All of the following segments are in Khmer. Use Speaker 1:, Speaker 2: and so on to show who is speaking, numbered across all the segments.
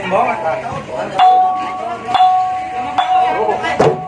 Speaker 1: anh bó. anh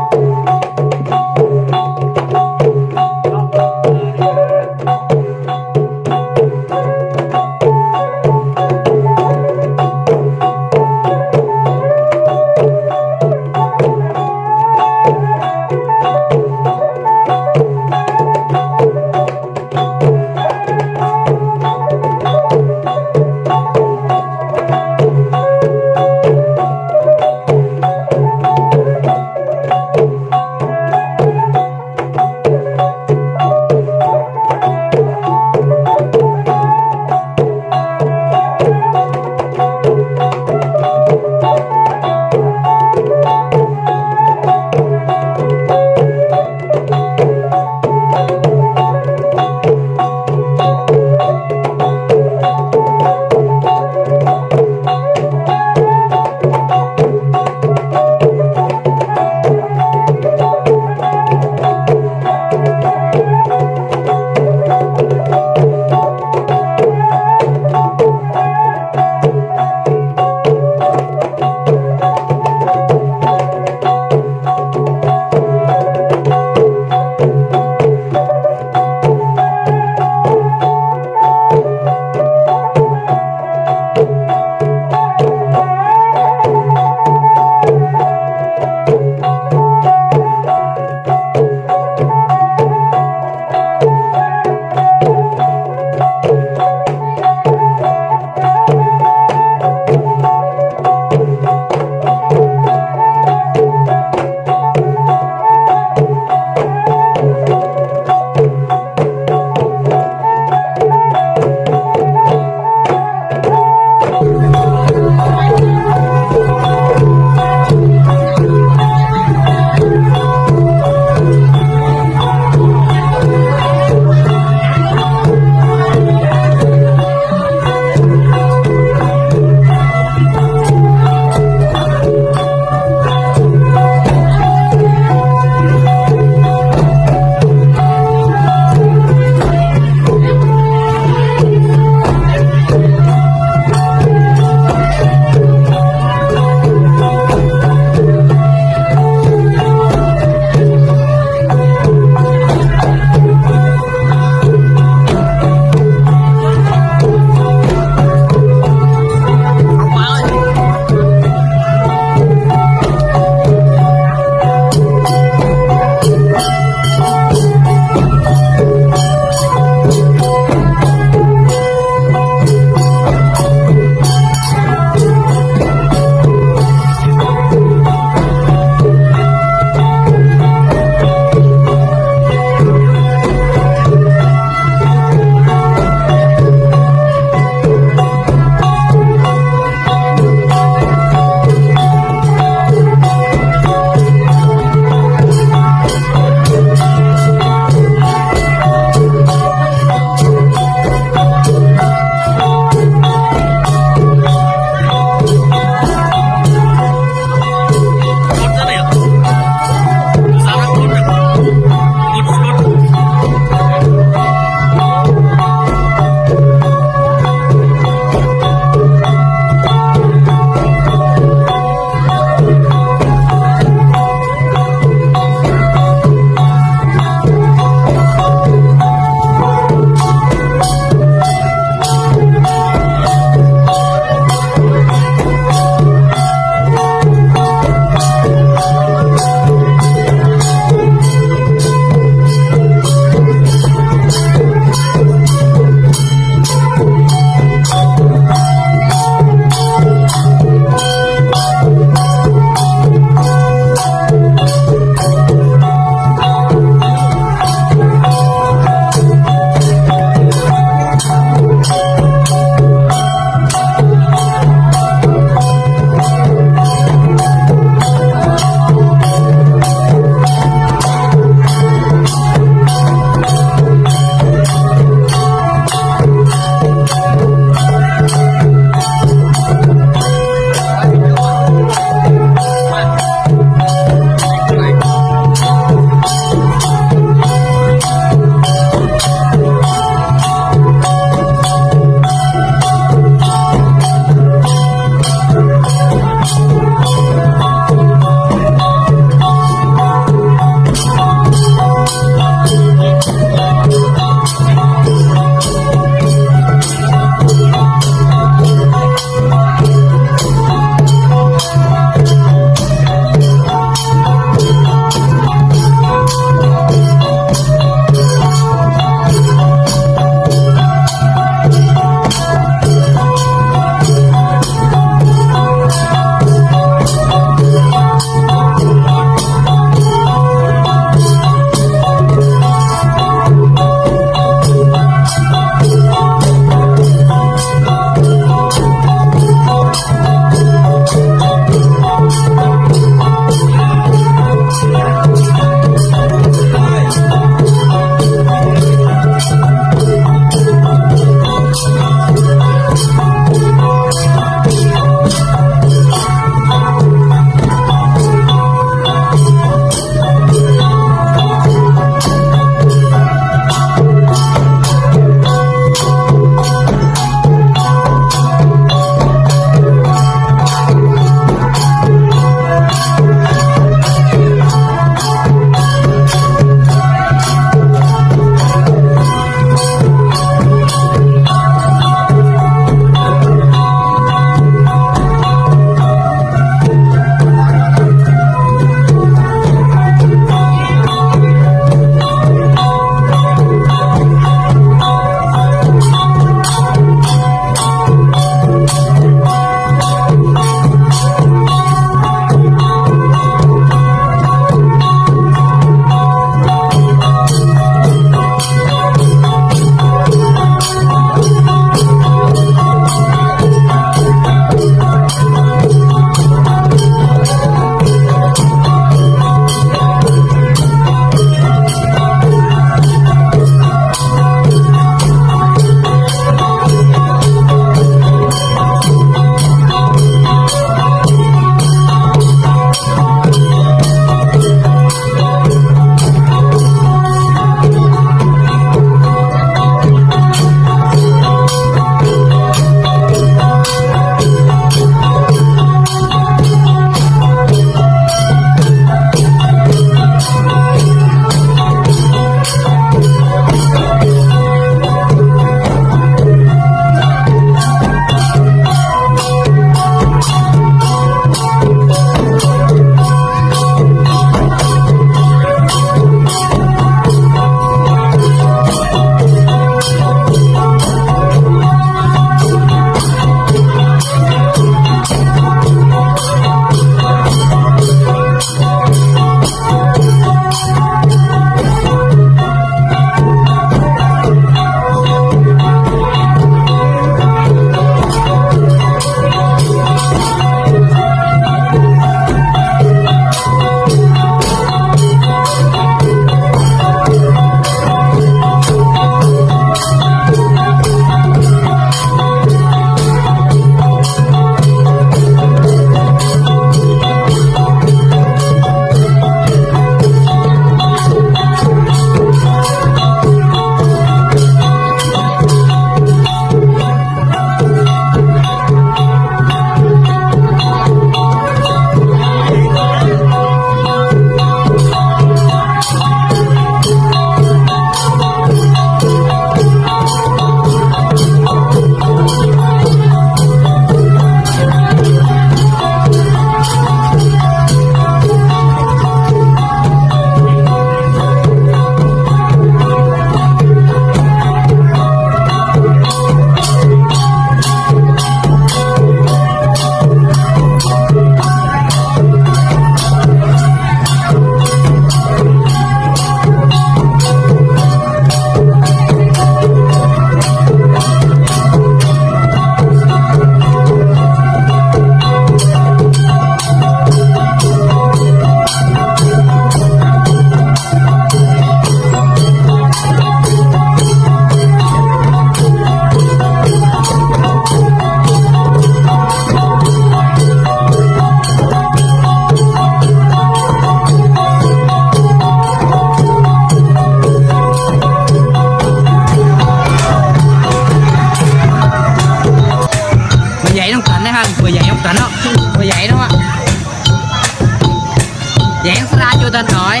Speaker 1: dance radio đã nói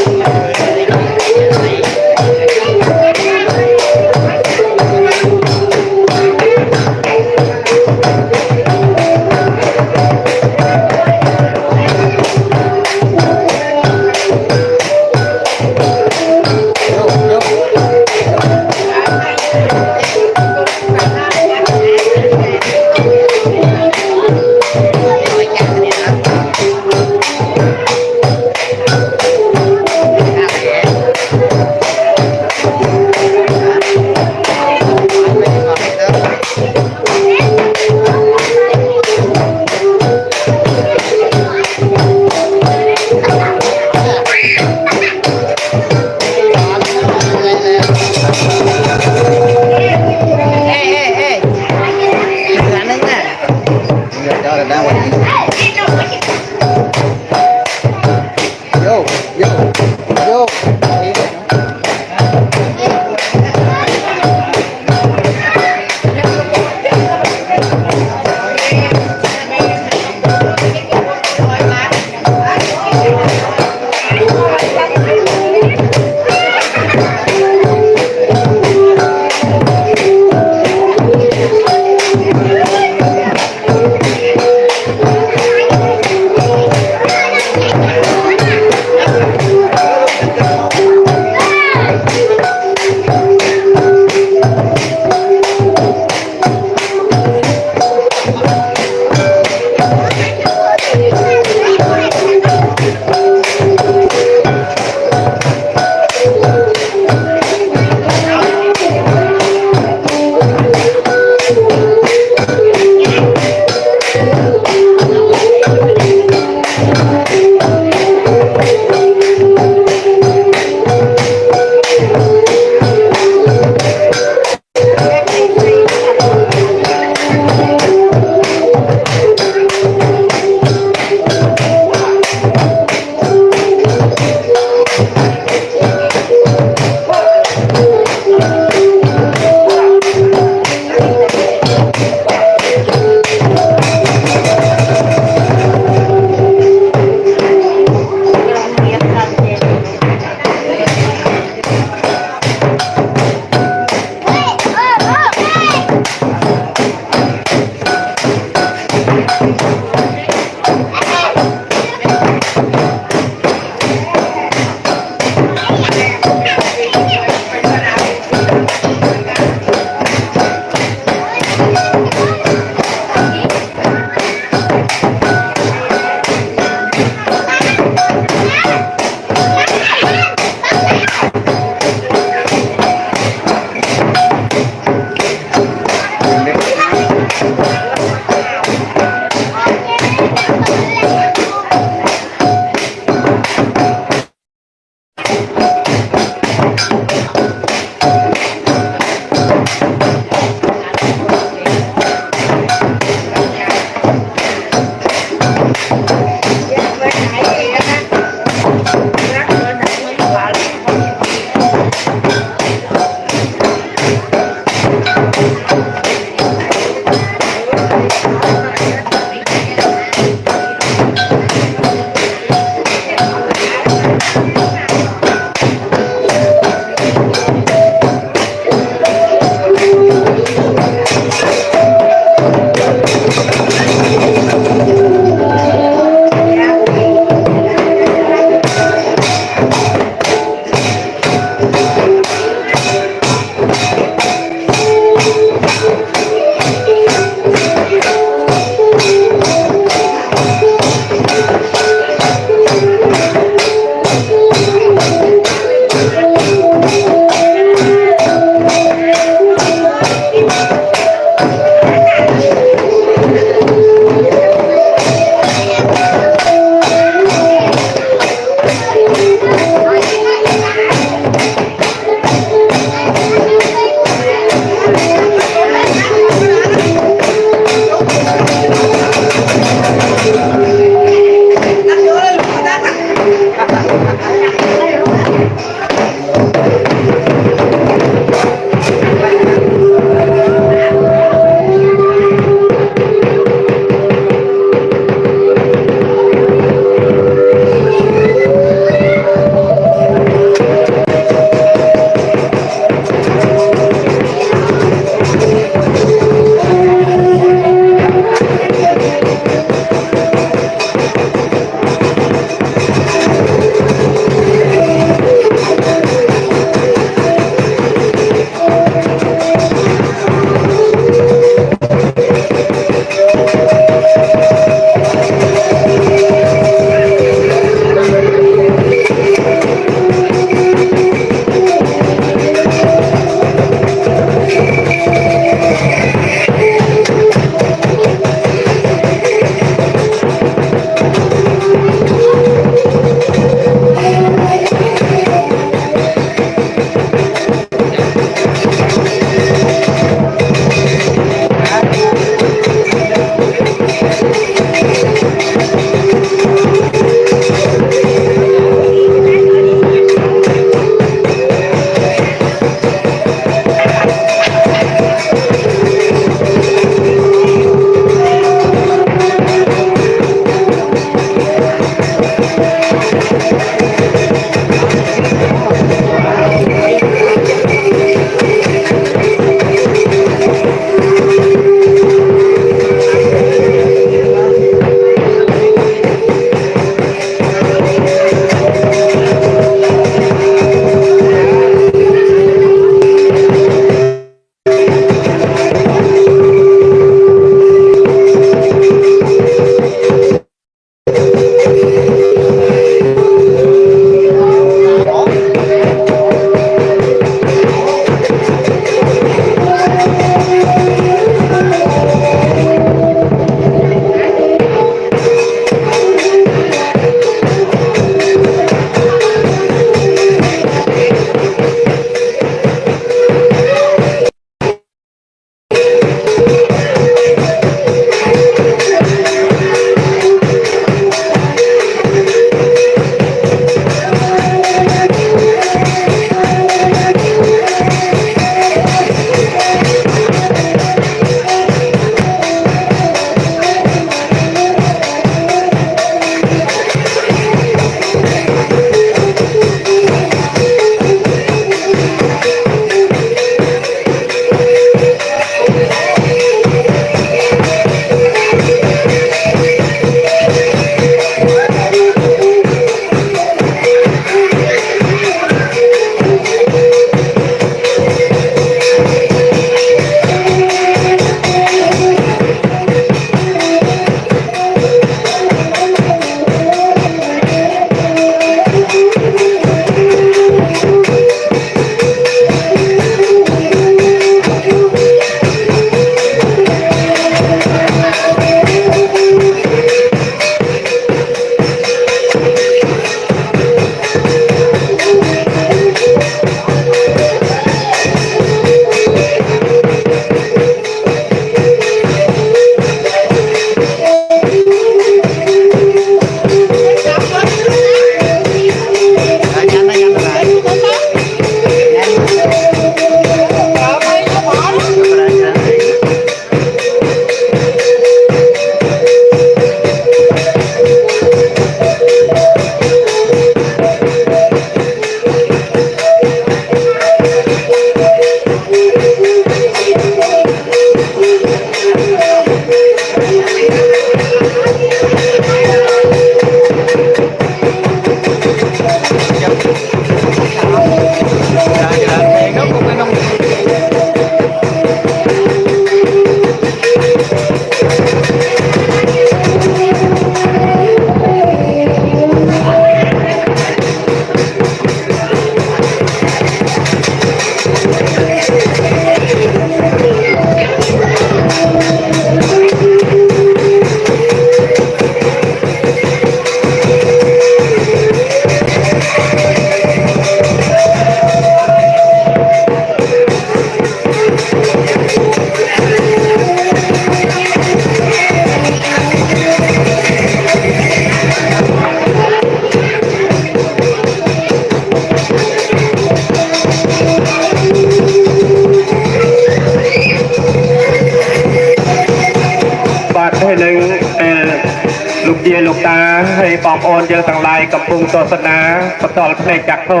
Speaker 1: ស្ស
Speaker 2: នាបន្តផ្នែកចាក់ធោ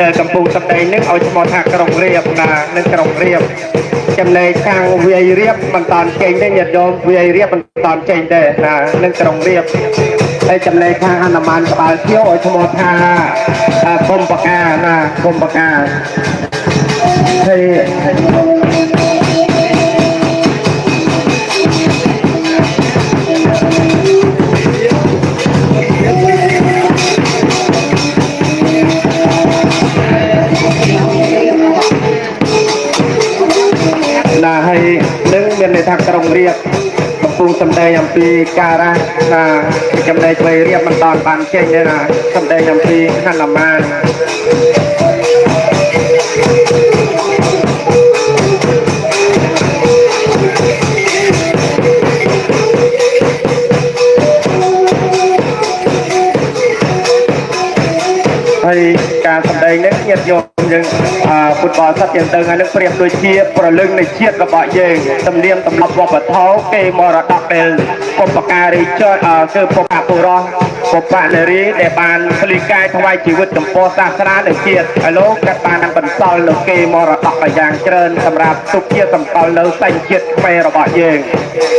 Speaker 2: ដែលកំពុងសម្ដែងនេះឲ្យឈ្មោះថាក្រុងរៀបណានិងក្រុងរៀបចំណែកខាងវាយរៀបមិនតាន់ចេញទេញាតិញោមវាយរៀបមិនតាន់ចេញទេណានិងក្រុងរៀបហើយចំណែកខាងអនុមានក្បាលភៀវឲ្យឈ្មោះថាអ่าគុំបកាណាគុំបកាហើយ ក្រុងរៀបកំពុងសម្ដែងអំពីការៈណាចំណែកវ័យរៀបមិនតាន់បានចេញទេណាសម្ដែងអំពីហនុមាន ពុទ្ធបរិស័ទយើងទៅហើយនឹងប្រៀបដូចជាប្រលឹងនៃជាតិរបស់យើងទំនៀមទម្លាប់វប្បធម៌គេមរតកដែលបុព្វការីចអឺគឺបុព្វបុរសបុព្វនារីដែលបានផ្លីកាយថ្វាយជីវិតចំពោះសាសនានិងជាតិហើយលោកក៏បានបន្សល់នៅគេមរតកយ៉ាងច្រើនសម្រាប់ទុកជាសម្គាល់នៅសញ្ជាតិខ្មែររបស់យើង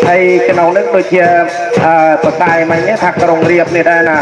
Speaker 2: ហើយក្នុងនេះដូចជាអឺបតាយមិញនេះថាក្រុងរៀបនេះដែរណា